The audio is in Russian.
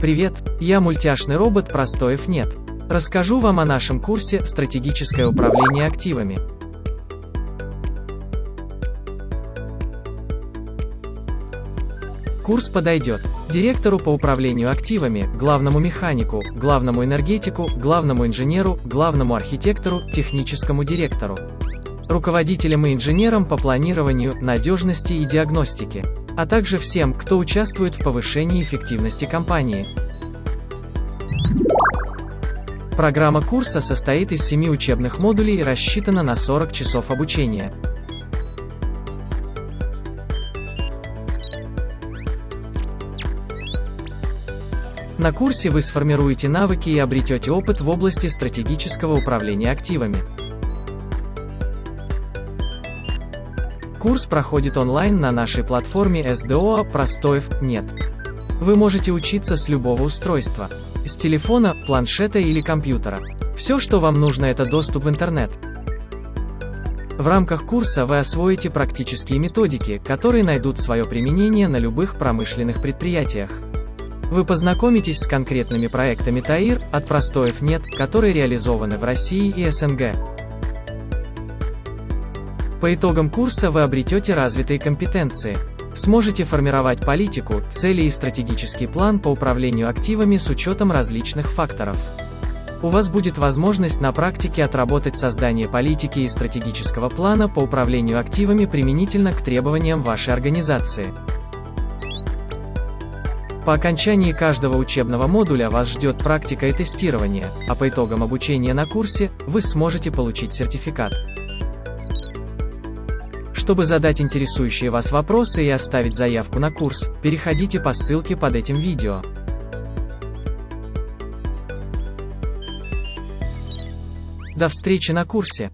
Привет, я мультяшный робот Простоев нет. Расскажу вам о нашем курсе «Стратегическое управление активами». Курс подойдет директору по управлению активами, главному механику, главному энергетику, главному инженеру, главному архитектору, техническому директору, руководителям и инженерам по планированию, надежности и диагностике, а также всем, кто участвует в повышении эффективности компании. Программа курса состоит из семи учебных модулей и рассчитана на 40 часов обучения. На курсе вы сформируете навыки и обретете опыт в области стратегического управления активами. Курс проходит онлайн на нашей платформе SDO Простоев нет. Вы можете учиться с любого устройства. С телефона, планшета или компьютера. Все, что вам нужно, это доступ в интернет. В рамках курса вы освоите практические методики, которые найдут свое применение на любых промышленных предприятиях. Вы познакомитесь с конкретными проектами ТАИР, от простоев нет, которые реализованы в России и СНГ. По итогам курса вы обретете развитые компетенции. Сможете формировать политику, цели и стратегический план по управлению активами с учетом различных факторов. У вас будет возможность на практике отработать создание политики и стратегического плана по управлению активами применительно к требованиям вашей организации. По окончании каждого учебного модуля вас ждет практика и тестирование, а по итогам обучения на курсе, вы сможете получить сертификат. Чтобы задать интересующие вас вопросы и оставить заявку на курс, переходите по ссылке под этим видео. До встречи на курсе!